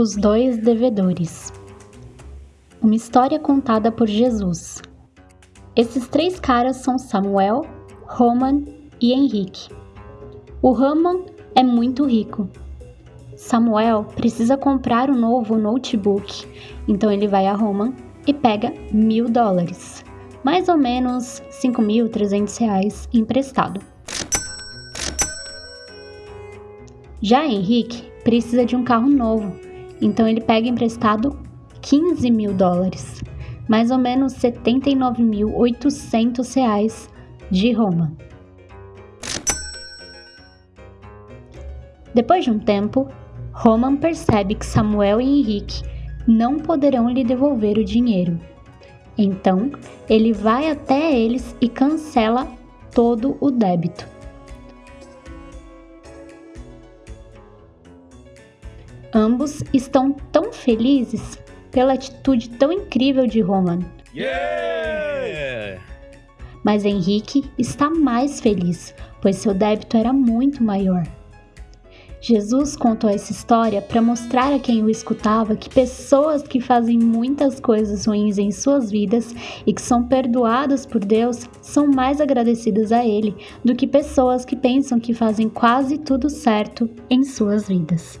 Os dois devedores. Uma história contada por Jesus. Esses três caras são Samuel, Roman e Henrique. O Roman é muito rico. Samuel precisa comprar um novo notebook, então ele vai a Roman e pega mil dólares, mais ou menos 5.300 reais emprestado. Já Henrique precisa de um carro novo, então ele pega emprestado 15 mil dólares, mais ou menos 79.800 reais de Roma. Depois de um tempo, Roman percebe que Samuel e Henrique não poderão lhe devolver o dinheiro. Então, ele vai até eles e cancela todo o débito. Ambos estão tão felizes pela atitude tão incrível de Roman. Yeah! Mas Henrique está mais feliz, pois seu débito era muito maior. Jesus contou essa história para mostrar a quem o escutava que pessoas que fazem muitas coisas ruins em suas vidas e que são perdoadas por Deus são mais agradecidas a Ele do que pessoas que pensam que fazem quase tudo certo em suas vidas.